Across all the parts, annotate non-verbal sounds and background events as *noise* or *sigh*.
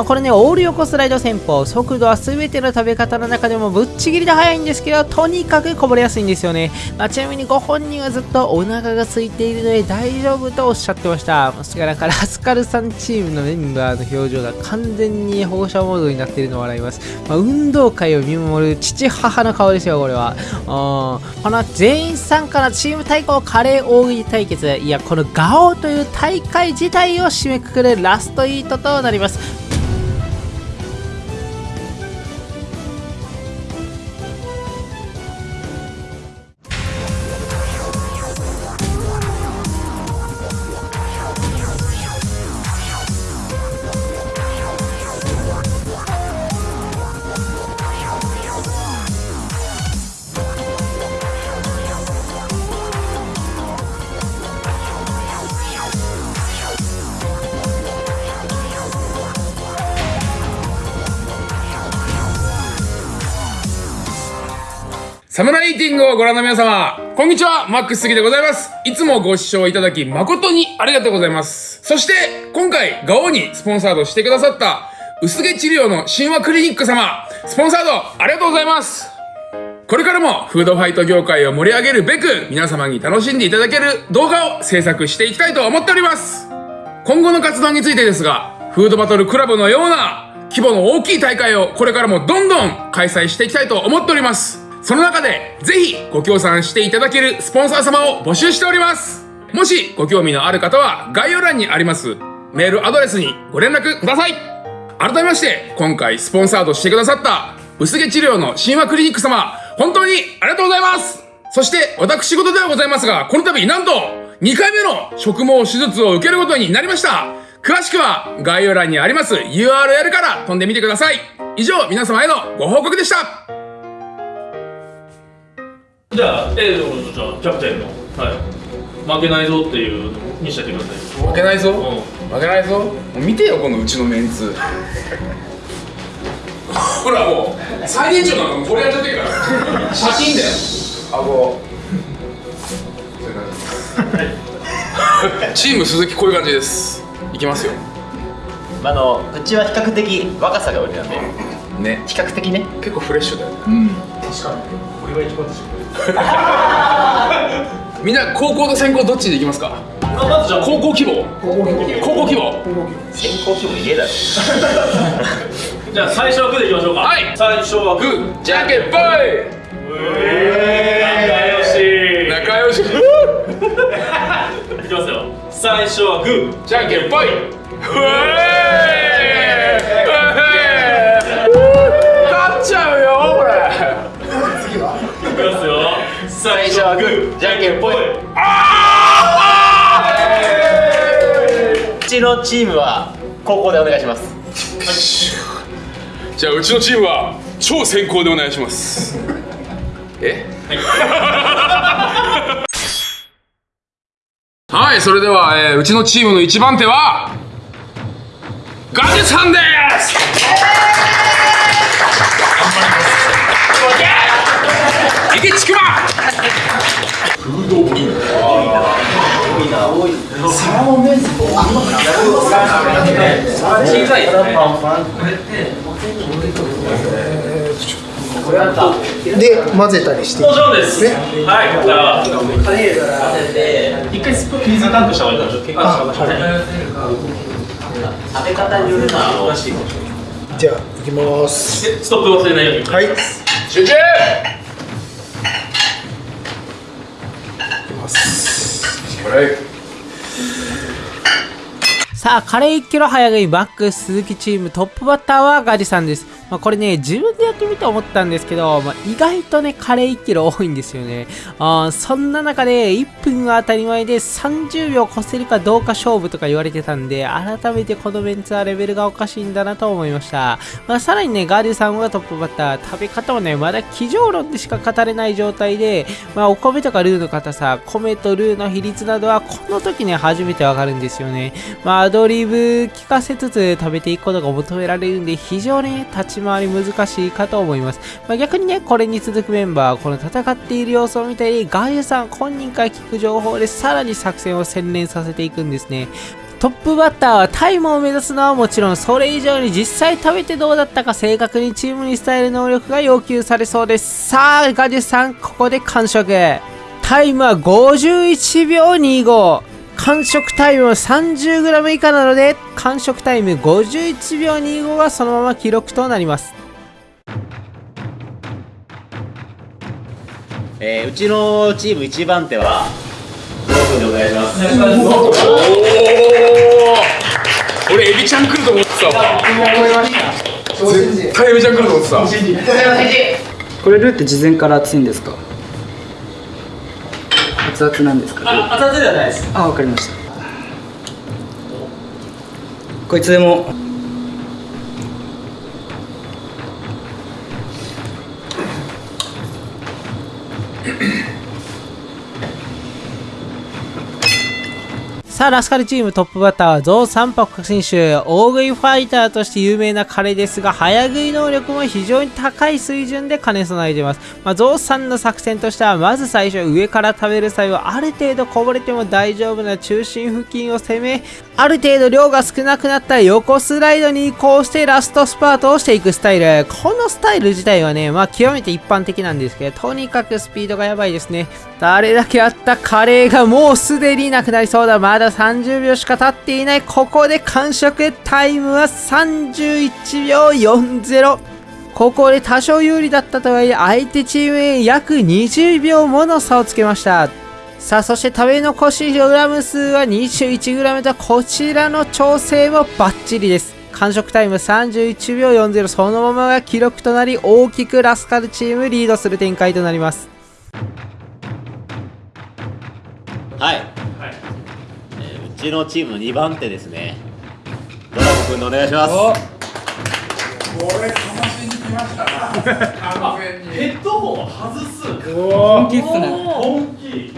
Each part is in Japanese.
まあ、これね、オール横スライド戦法、速度は全ての食べ方の中でもぶっちぎりで速いんですけど、とにかくこぼれやすいんですよね。まあ、ちなみにご本人はずっとお腹が空いているので大丈夫とおっしゃってました。それからラスカルさんチームのメンバーの表情が完全に放射モードになっているのを笑います。まあ、運動会を見守る父母の顔ですよ、これは。この全員参加のチーム対抗カレー大喜利対決。いや、このガオという大会自体を締めくくるラストイートとなります。サムライティングをご覧の皆様、こんにちは、マックス杉でございます。いつもご視聴いただき誠にありがとうございます。そして、今回、ガオにスポンサードしてくださった、薄毛治療の神話クリニック様、スポンサードありがとうございます。これからもフードファイト業界を盛り上げるべく、皆様に楽しんでいただける動画を制作していきたいと思っております。今後の活動についてですが、フードバトルクラブのような規模の大きい大会をこれからもどんどん開催していきたいと思っております。その中で、ぜひご協賛していただけるスポンサー様を募集しております。もしご興味のある方は、概要欄にありますメールアドレスにご連絡ください。改めまして、今回スポンサードしてくださった、薄毛治療の神話クリニック様、本当にありがとうございますそして、私事ではございますが、この度、なんと、2回目の植毛手術を受けることになりました詳しくは概要欄にあります URL から飛んでみてください以上皆様へのご報告でしたじゃあ A のじゃあキャプテンの、はい、負けないぞっていうのにしちゃってください。負けないぞ、うん、負けないぞ？見てよこのうちのメンツ。*laughs* ほらもう最年長なのこれやっちゃってるから。写真だよ。顎。チーム鈴木こういう感じです。いきますよ。あのうちは比較的若さが売りなんで。ね。比較的ね。結構フレッシュだよね。うん。確かに。俺が一番でしょ *laughs* みんな高校と専攻どっちでいきますか？まずじゃあ。高校希望高校希望専攻希望言えだ。ろ *laughs* じゃあ最初はグーでいきましょうか。はい。最初はグー。じゃんけんぽい仲良し。仲良し。いきますよ。最初はグー。じゃんけんぽい勝っちゃうよこれ。ますよ最初はグーじゃんけんぽい。あうちのチームは高校でお願いします、じゃあうちのチームは超先行でお願いします。え？はい、それでは、えー、うちのチームの一番手はガジェさんです池ちくまフードビンサーモン小さいで混ぜたりしてもちろんです。はい。じゃあ混ぜて一回スプーン水タンクした方がいいかな食べ方によるのはおかしいじゃあいきます。ストップ忘れないように。はい。集中さあ、カレー1キロ早食いバック鈴木チームトップバッターはガジさんです。まあ、これね、自分でやってみて思ったんですけど、まあ、意外とね、カレー1キロ多いんですよね。あそんな中で、1分が当たり前で30秒越せるかどうか勝負とか言われてたんで、改めてこのメンツはレベルがおかしいんだなと思いました。まあ、さらにね、ガーディさんはトップバッター、食べ方もね、まだ机上論でしか語れない状態で、まあ、お米とかルーの硬さ、米とルーの比率などは、この時ね、初めてわかるんですよね。まあ、アドリブ聞かせつつ食べていくことが求められるんで、非常に、ね、立ち回り難しいかと思います。まあ、逆にね、これに続くメンバー、この戦っている様子を見たり、ガイアさん本人から聞く情報でさらに作戦を洗練させていくんですね。トップバッターはタイムを目指すのはもちろんそれ以上に実際食べてどうだったか正確にチームに伝える能力が要求されそうですさあガジュさんここで完食タイムは51秒25完食タイムは 30g 以下なので完食タイム51秒25がそのまま記録となります。えー、うちのチーム一番手はお願いします。おお俺エビちゃん来ると思ってたわ。絶対エビちゃん来ると思ってた。これルーって事前から熱いんですか？熱々なんですか？あ熱々ではないです。あわかりました。こいつでもさあ、ラスカルチームトップバッターはゾウ三泊選手。大食いファイターとして有名な彼ですが、早食い能力も非常に高い水準で兼ね備えています。まあ、ゾウさんの作戦としては、まず最初上から食べる際は、ある程度こぼれても大丈夫な中心付近を攻め、ある程度量が少なくなった横スライドに移行してラストスパートをしていくスタイル。このスタイル自体はね、まあ極めて一般的なんですけど、とにかくスピードがやばいですね。誰だけあったカレーがもうすでになくなりそうだ。まだ30秒しか経っていない。ここで完食タイムは31秒40。ここで多少有利だったとはいえ、相手チームへ約20秒もの差をつけました。さあ、そして食べ残しグラム数は 21g とこちらの調整もバッチリです。完食タイム31秒40そのままが記録となり大きくラスカルチームリードする展開となります。はい、ちのチームの2番手ですね。ドラゴ君でお願いします。*laughs* ヘッドホンを外す。本気っすね。本気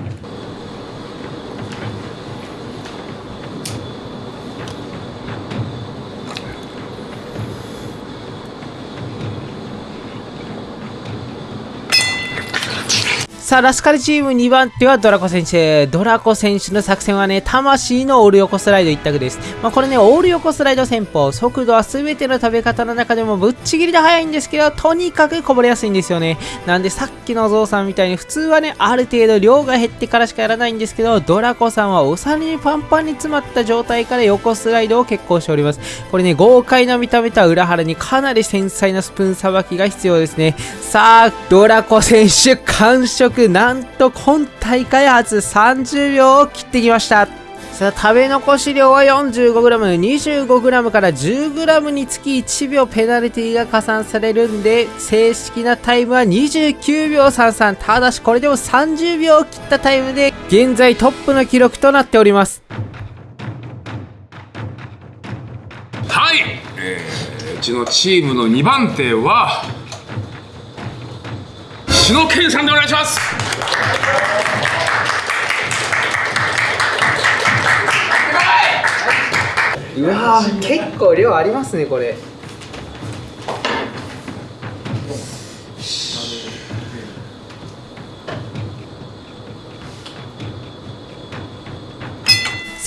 さあ、ラスカルチーム2番手はドラコ選手。ドラコ選手の作戦はね、魂のオール横スライド一択です。まあ、これね、オール横スライド戦法、速度は全ての食べ方の中でもぶっちぎりで速いんですけど、とにかくこぼれやすいんですよね。なんでさっきのゾウさんみたいに普通はね、ある程度量が減ってからしかやらないんですけど、ドラコさんはお皿にパンパンに詰まった状態から横スライドを決行しております。これね、豪快な見た目とは裏腹にかなり繊細なスプーンさばきが必要ですね。さあ、ドラコ選手完食、なんと今大会初30秒を切ってきました。さあ、食べ残し量は 45g、25g から 10g につき1秒ペナルティが加算されるんで、正式なタイムは29秒33。ただし、これでも30秒を切ったタイムで、現在トップの記録となっております。はい、えー、うちのチームの2番手は篠健さんでお願いしますうわー結構量ありますね、これ。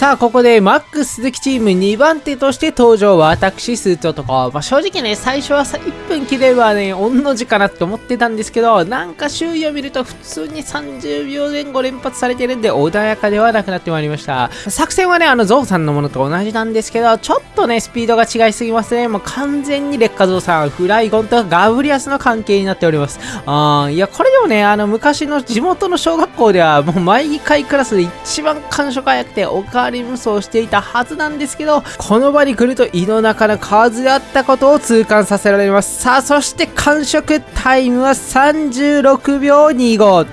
さあ、ここでマックス鈴木チーム2番手として登場。私、スーツ男。まあ、正直ね、最初はさ1分切ればね、御の字かなって思ってたんですけど、なんか周囲を見ると普通に30秒前後連発されてるんで、穏やかではなくなってまいりました。作戦はね、あの、ゾウさんのものと同じなんですけど、ちょっとね、スピードが違いすぎますね。もう完全に劣化ゾウさん、フライゴンとガブリアスの関係になっております。あーいや、これでもね、あの、昔の地元の小学校では、もう毎回クラスで一番感触早くて、おかわり無双していたはずなんですけど、この場に来ると胃の中の蛙であったことを痛感させられます。さあ、そして完食タイムは36秒25。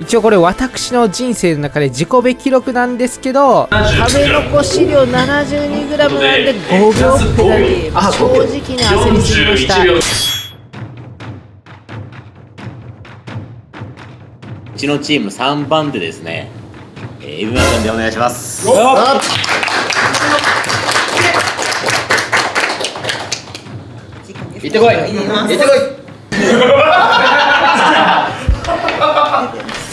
一応これ私の人生の中で自己べ記録なんですけど食べ残し量 72g なんで5秒ペナルティー正直に焦りすぎましたうちのチーム3番手ですねー、エビマ君でお願いします。行ってこい。行ってこ *laughs*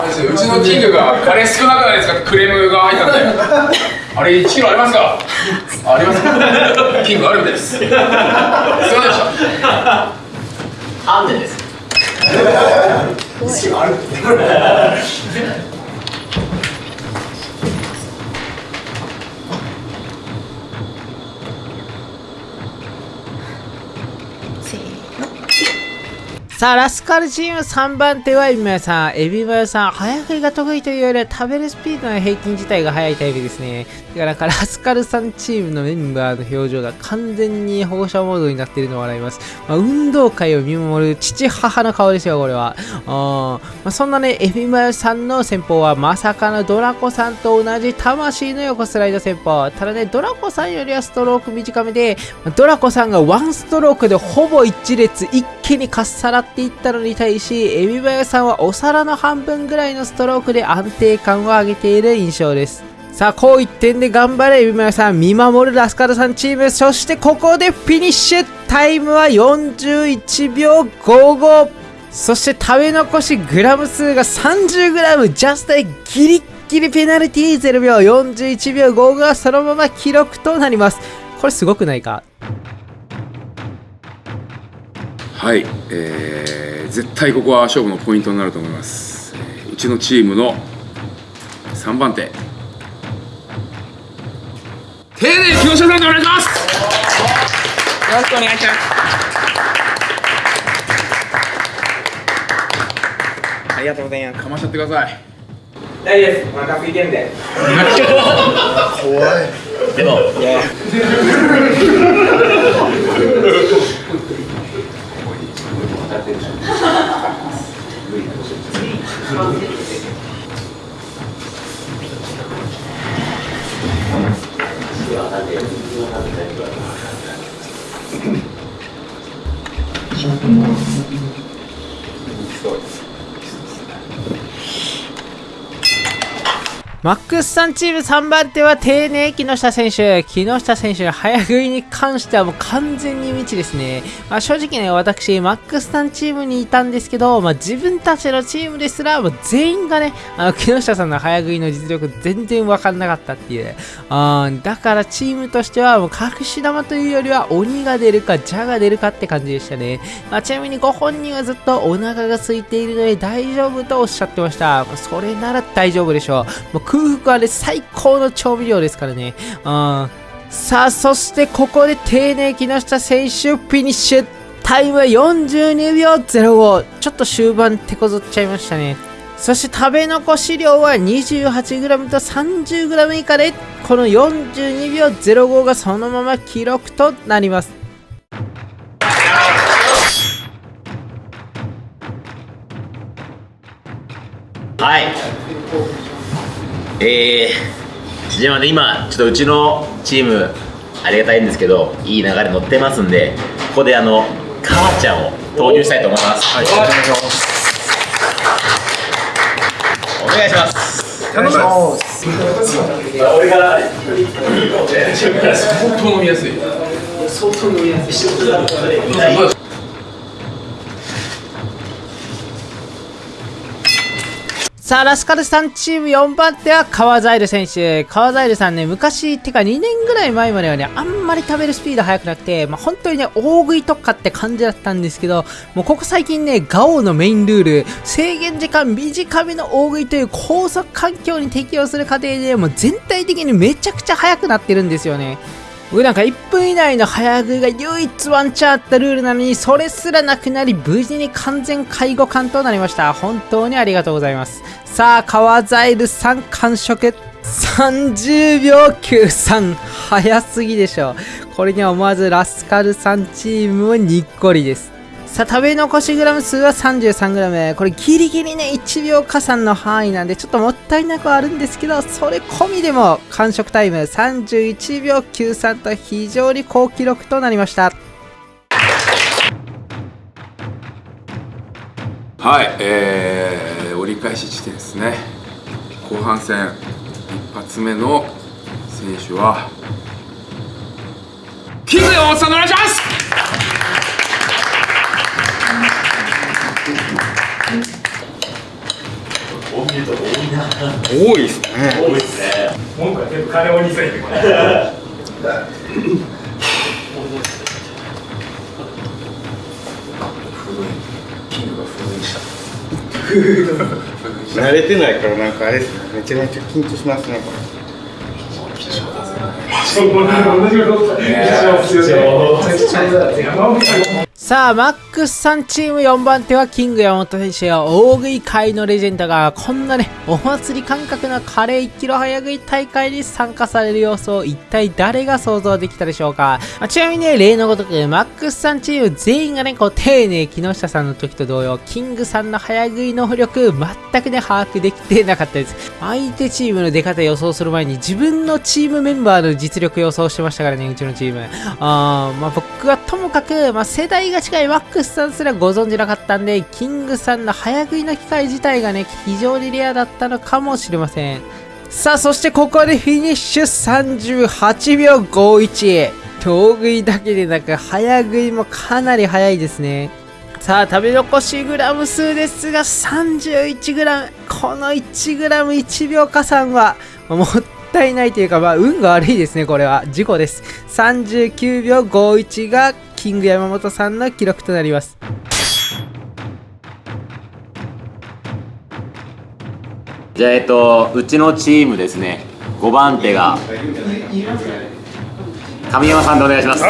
うちのキングがカレー少なくないですかクレームが入ったんで。あれ1キロありますか？ありますかキングあるみたいです。すいませんでした。アンデです。*laughs* せさあ、ラスカルチーム3番手はエビマヨさん。エビマヨさん、早食いが得意というよりは食べるスピードの平均自体が速いタイプですね。だからかラスカルさんチームのメンバーの表情が完全に保護者モードになっているのを笑います。まあ、運動会を見守る父母の顔ですよ、これは。まあ、そんなね、エビマヨさんの戦法はまさかのドラコさんと同じ魂の横スライド戦法。ただね、ドラコさんよりはストローク短めで、ドラコさんがワンストロークでほぼ一列一気にかっさらっていったのに対し、エビバヤさんはお皿の半分ぐらいのストロークで安定感を上げている印象です。さあ、こう一点で頑張れ、エビマヤさん。見守るラスカルさんチーム。そしてここでフィニッシュタイムは41秒55。そして食べ残しグラム数が 30g ジャストでギリッギリペナルティー0秒41秒5がそのまま記録となります。これすごくないか？はい、えー、絶対ここは勝負のポイントになると思います、えーうちのチームの3番手。丁寧木下さんでお願いします。よろしくお願いします。ありがとうございます。かましちゃってください。大丈夫です。お腹空いてるんで。でも *laughs* テンション。Thank you. マックスさんチーム3番手は丁寧木下選手。木下選手の早食いに関してはもう完全に未知ですね。まあ、正直ね、私、マックスさんチームにいたんですけど、まあ、自分たちのチームですら、もう全員がね、あの木下さんの早食いの実力全然わかんなかったっていう。あだからチームとしてはもう隠し玉というよりは鬼が出るか、蛇が出るかって感じでしたね。まあ、ちなみにご本人はずっとお腹が空いているので大丈夫とおっしゃってました。それなら大丈夫でしょう。空腹はね、最高の調味料ですからね。うん。さあ、そしてここで丁寧木下選手、フィニッシュ。タイムは42秒05。ちょっと終盤手こずっちゃいましたね。そして食べ残し量は 28g と 30g 以下で、この42秒05がそのまま記録となります。はいえー、じゃあね今ちょっとうちのチームありがたいんですけどいい流れ乗ってますんでここであの母ちゃんを投入したいと思います。はい。お願いします。頼みます。俺から。相当飲みやすいさあ、ラスカルさんチーム4番手は川ザイル選手。川ザイルさんね、昔、ってか2年ぐらい前まではね、あんまり食べるスピード速くなくて、まあ、本当にね、大食い特化って感じだったんですけど、もうここ最近ね、ガオのメインルール、制限時間短めの大食いという高速環境に適応する過程で、もう全体的にめちゃくちゃ速くなってるんですよね。僕なんか1分以内の早食いが唯一ワンチャンあったルールなのにそれすらなくなり無事に完全介護官となりました。本当にありがとうございます。さあ川ザイルさん完食。30秒93早すぎでしょこれには思わずラスカルさんチームもにっこりです。さあ食べ残しグラム数は 33g これギリギリね1秒加算の範囲なんでちょっともったいなくはあるんですけどそれ込みでも完食タイム。31秒93と非常に高記録となりました。はい、えー、折り返し地点ですね。後半戦一発目の選手はキング山本さんお願いします多いですね。文句は全部金をてこれ慣れてないからなんかあれですね。めちゃめちゃ緊張しますねこれさあ、マックスさんチーム4番手はキング山本選手や大食い界のレジェンドがこんなね、お祭り感覚のカレー1キロ早食い大会に参加される様子を一体誰が想像できたでしょうか、まあ、ちなみにね、例のごとくマックスさんチーム全員がね、こう丁寧木下さんの時と同様、キングさんの早食いの浮力全くね、把握できてなかったです。相手チームの出方予想する前に自分のチームメンバーの実力予想してましたからね、うちのチーム。あーまあ僕はともかく、まあ世代が近いマックスさんすらご存じなかったんで、キングさんの早食いの機会自体がね、非常にレアだったのかもしれません。さあ、そしてここでフィニッシュ38秒51。遠食いだけでなく、早食いもかなり早いですね。さあ、食べ残しグラム数ですが、31グラム。この1グラム1秒加算は、もったいないというか、まあ、運が悪いですね、これは。事故です。39秒51が、キング山本さんの記録となります。じゃあえっとうちのチームですね。5番手が神山さんでお願いします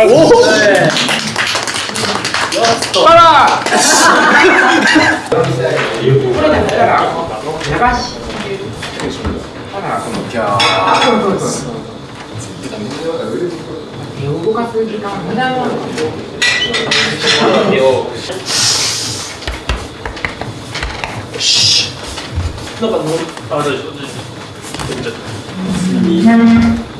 動かす時間なんか乗るあ大丈夫大丈夫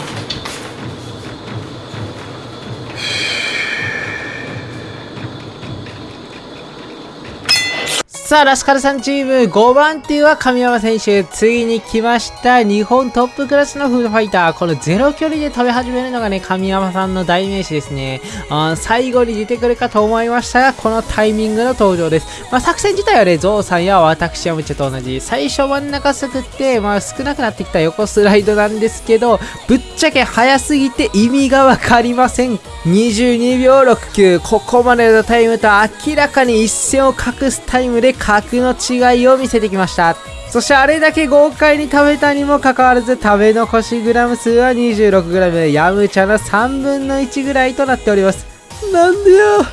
さあ、ラスカルさんチーム5番手は神山選手。ついに来ました。日本トップクラスのフードファイター。このゼロ距離で食べ始めるのがね、神山さんの代名詞ですね。あ最後に出てくるかと思いましたが、このタイミングの登場です。まあ、作戦自体はね、ゾウさんや私やむちゃと同じ。最初真ん中すくって、まあ、少なくなってきた横スライドなんですけど、ぶっちゃけ早すぎて意味がわかりません。22秒69。ここまでのタイムと明らかに一線を画すタイムで格の違いを見せてきました。そしてあれだけ豪快に食べたにもかかわらず食べ残しグラム数は 26g ヤムチャの3分の1ぐらいとなっております。なんでよ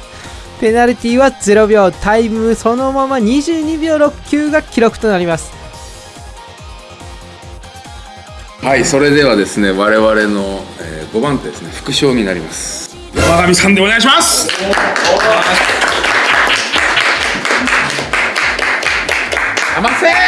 ペナルティは0秒タイムそのまま22秒69が記録となります。はい、それではですね、我々の、えー5番手ですね、副賞になります。山上さんでお願いします。あ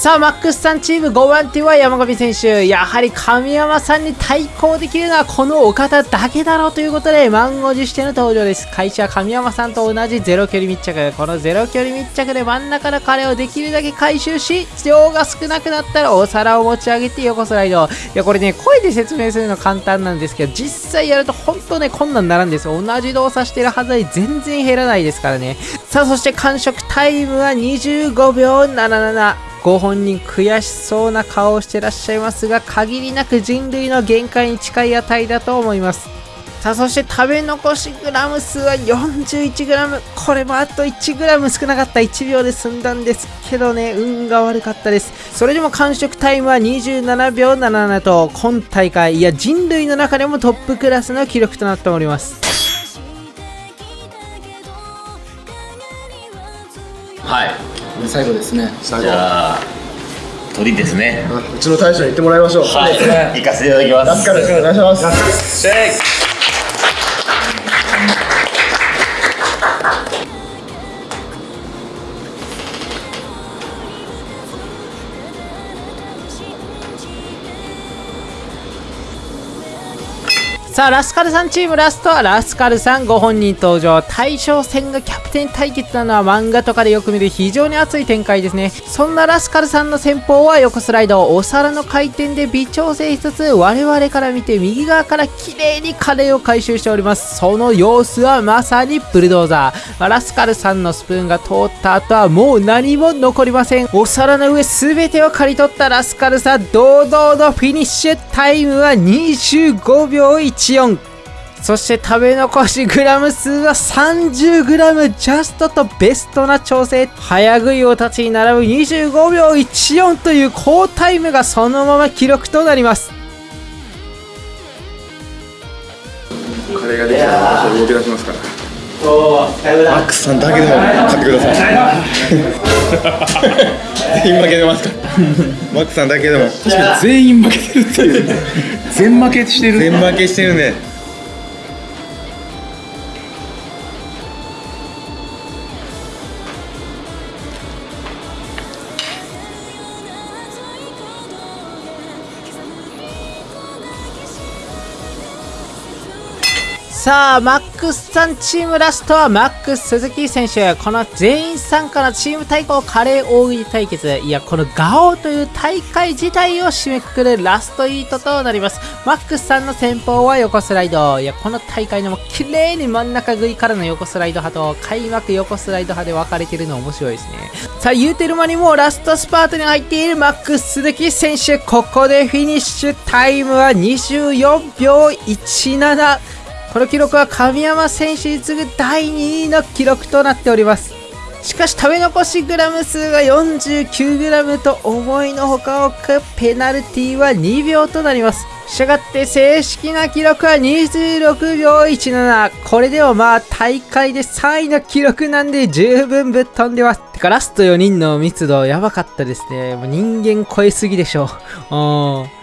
さあ、マックスさんチーム5番手は山上選手。やはり神山さんに対抗できるのはこのお方だけだろうということで、満を持しての登場です。会社は神山さんと同じゼロ距離密着。このゼロ距離密着で真ん中の彼をできるだけ回収し、量が少なくなったらお皿を持ち上げて横スライド。いや、これね、声で説明するの簡単なんですけど、実際やると本当ね、困難になるんですよ。同じ動作してるはずに全然減らないですからね。さあ、そして完食タイムは25秒77。ご本人悔しそうな顔をしてらっしゃいますが限りなく人類の限界に近い値だと思います。さあそして食べ残しグラム数は 41g これもあと 1g 少なかった。1秒で済んだんですけどね。運が悪かったです。それでも完食タイムは27秒77と今大会いや人類の中でもトップクラスの記録となっております。最後ですね。じゃあ鳥ですね。うちの大将に言ってもらいましょう。はい。行かせていただきます。ラスカルお願いしますさあラスカルさんチームラストはラスカルさんご本人登場。大将戦がキャプテン対決なのは漫画とかでよく見る非常に熱い展開ですね。そんなラスカルさんの戦法は横スライドお皿の回転で微調整しつつ我々から見て右側から綺麗にカレーを回収しております。その様子はまさにブルドーザー、まあラスカルさんのスプーンが通った後はもう何も残りません。お皿の上全てを刈り取ったラスカルさん堂々のフィニッシュタイムは25秒1 4そして食べ残しグラム数は 30g ジャストとベストな調整。早食い王たちに並ぶ25秒14という好タイムがそのまま記録となります。カレーができたら私は動き出しますから。マックスさんだけでも買ってください。*laughs* 全員負けてますか？らマックスさんだけでも。確かに全員負けてるっていう。全負けしてる全負けしてるねさあマックスさんチームラストはマックス鈴木選手。この全員参加のチーム対抗カレー大喜利対決。いやこのガオという大会自体を締めくくるラストイートとなります。マックスさんの先方は横スライド。いやこの大会でも綺麗に真ん中食いからの横スライド派と開幕横スライド派で分かれてるの面白いですね。さあ言うてる間にもうラストスパートに入っているマックス鈴木選手。ここでフィニッシュ。タイムは24秒17この記録は神山選手に次ぐ第2位の記録となっております。しかし食べ残しグラム数が 49g と思いのほか多くペナルティは2秒となります。したがって正式な記録は26秒17これでもまあ大会で3位の記録なんで十分ぶっ飛んでます。てかラスト4人の密度やばかったですね。もう人間超えすぎでしょ。う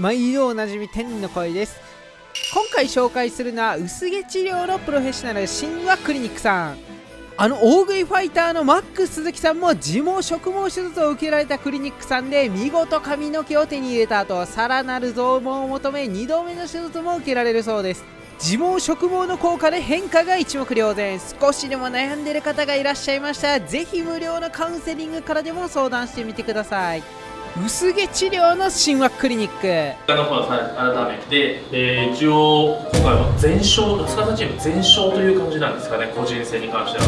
毎度おなじみ天の声です。今回紹介するのは薄毛治療のプロフェッショナル神話クリニックさん。あの大食いファイターのマックス鈴木さんも自毛植毛手術を受けられたクリニックさんで見事髪の毛を手に入れた後さらなる増毛を求め2度目の手術も受けられるそうです自毛植毛の効果で変化が一目瞭然少しでも悩んでる方がいらっしゃいましたらぜひ無料のカウンセリングからでも相談してみてください薄毛治療の神話クリニック。あの方改めて、えー一応今回は全勝ラスカルチーム全勝という感じなんですかね個人戦に関しては。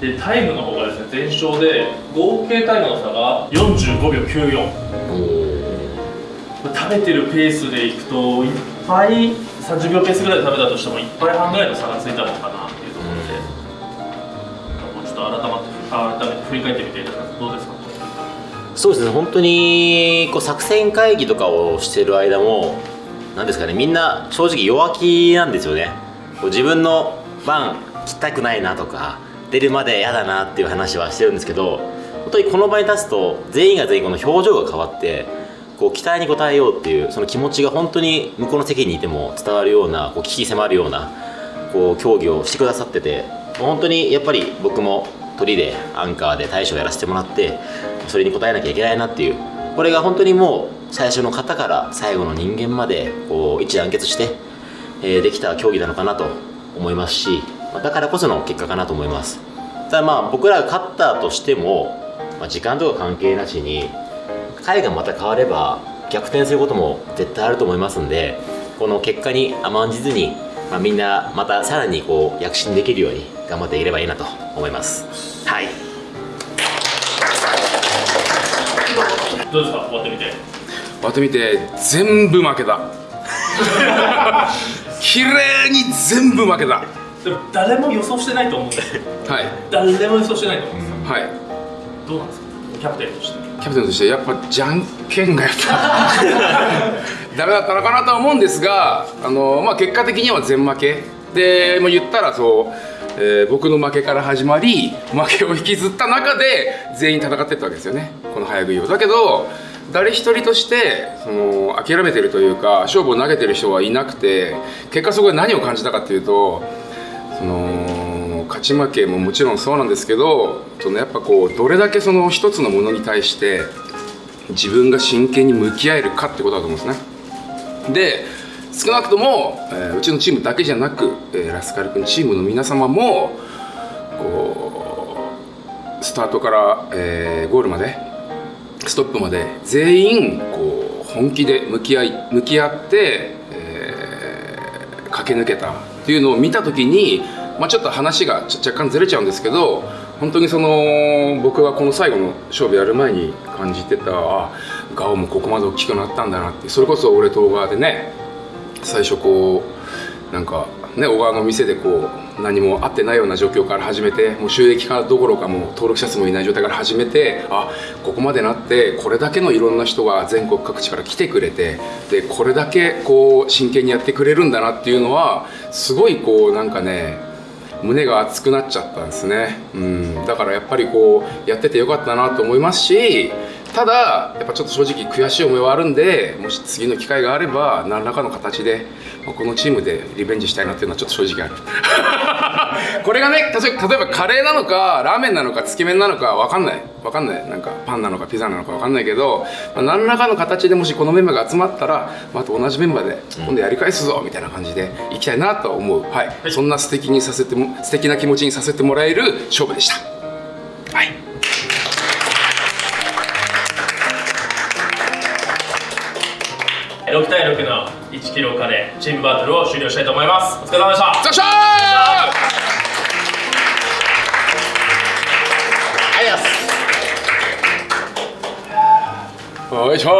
でタイムの方がですね全勝で合計タイムの差が45秒94食べてるペースでいくといっぱい30秒ペースぐらいで食べたとしても1杯半ぐらいの差がついたのかなっていうところで、もうちょっと改まって改めて振り返ってみていただそうですね。本当にこう作戦会議とかをしてる間もなんですかね。みんな正直弱気なんですよね。こう自分の番切ったくないなとか出るまで嫌だなっていう話はしてるんですけど本当にこの場に立つと全員が全員この表情が変わってこう期待に応えようっていうその気持ちが本当に向こうの席にいても伝わるようなこう危機迫るようなこう競技をしてくださってて本当にやっぱり僕も鳥でアンカーで大将やらせてもらってそれに応えなきゃいけないなっていう。これが本当にもう最初の方から最後の人間までこう一致団結して、えーできた競技なのかなと思いますしだからこその結果かなと思います。ただまあ僕らが勝ったとしても、まあ、時間とか関係なしに回がまた変われば逆転することも絶対あると思いますんでこの結果に甘んじずに、まあ、みんなまたさらにこう躍進できるように頑張っていければいいなと思います。はい。どうですか？終わってみて。終わってみて全部負けた。*laughs* 綺麗に全部負けた。でも誰も予想してないと思うんですよ。はい。誰も予想してないと思うんですよ、はい。どうなんですか？キャプテンとしてキャプテンとしてやっぱじゃんけんがやっぱ *laughs* ダメだったのかなとは思うんですがあの、まあ、結果的には全負け。でもう言ったらそう、えー僕の負けから始まり負けを引きずった中で全員戦ってったわけですよね。この早食いをだけど誰一人としてその諦めてるというか勝負を投げてる人はいなくて結果そこで何を感じたかっていうとそのち負けももちろんそうなんですけどそのやっぱこうどれだけその一つのものに対して自分が真剣に向き合えるかってことだと思うんですね。で少なくとも、えーうちのチームだけじゃなく、えーラスカル君チームの皆様もこうスタートから、えーゴールまでストップまで全員こう本気で向き合い向き合って、えー駆け抜けたっていうのを見た時に、まあ、ちょっと話が若干ずれちゃうんですけど本当にその僕がこの最後の勝負やる前に感じてたあガオもここまで大きくなったんだなってそれこそ俺と小川でね最初こうなんかね小川の店でこう何も合ってないような状況から始めてもう収益化どころかもう登録者数もいない状態から始めてあここまでなってこれだけのいろんな人が全国各地から来てくれてでこれだけこう真剣にやってくれるんだなっていうのはすごいこうなんかね胸が熱くなっちゃったんですね、うん、だからやっぱりこうやっててよかったなと思いますしただやっぱちょっと正直悔しい思いはあるんでもし次の機会があれば何らかの形でこのチームでリベンジしたいなっていうのはちょっと正直ある。これがね例えばカレーなのかラーメンなのかつけ麺なのか分かんない。分かんない。なんかパンなのかピザなのか分かんないけど、まあ、何らかの形でもしこのメンバーが集まったらまた同じメンバーで今度やり返すぞみたいな感じでいきたいなと思う、はい。そんな素敵にさせても素敵な気持ちにさせてもらえる勝負でした。はい。6対6の1キロカレーチームバトルを終了したいと思います。お疲れ様でした 어이쇼